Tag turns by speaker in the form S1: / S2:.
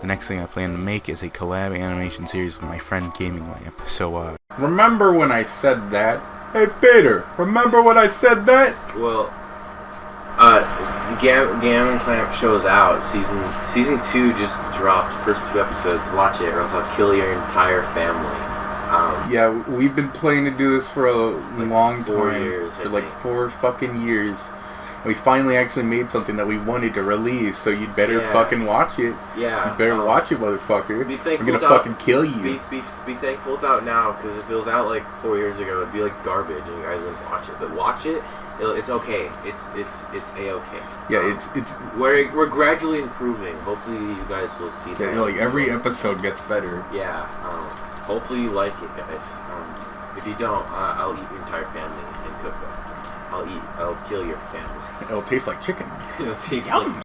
S1: the next thing I plan to make is a collab animation series with my friend Gaming Lamp. So, uh,
S2: Remember when I said that? Hey Peter, remember when I said that?
S3: Well, uh, Gam Gammon Clamp shows out. Season season two just dropped. First two episodes. Watch it, or else I'll kill your entire family. Um,
S2: Yeah, we've been planning to do this for a long
S3: four
S2: time.
S3: years, I
S2: for like
S3: think.
S2: four fucking years. We finally actually made something that we wanted to release, so you'd better
S3: Yeah.
S2: fucking watch it.
S3: yeah.
S2: You better
S3: um,
S2: watch it, motherfucker.
S3: Be
S2: We're
S3: thankful
S2: gonna
S3: it's out-
S2: fucking kill you.
S3: Be, be, be thankful it's out now, because if it was out like four years ago, it'd be like garbage, and you guys wouldn't watch it. But watch it. It'll, it's okay. It's it's it's a okay.
S2: yeah, it's it's
S3: We're we're gradually improving. Hopefully, you guys will see that.
S2: yeah, like every episode gets better.
S3: Yeah. Um, hopefully you like it, guys. Um, if you don't, uh, I'll eat your entire family and cook them. I'll eat. I'll kill your family.
S2: It'll taste like chicken.
S3: It'll taste
S2: Yum.
S3: like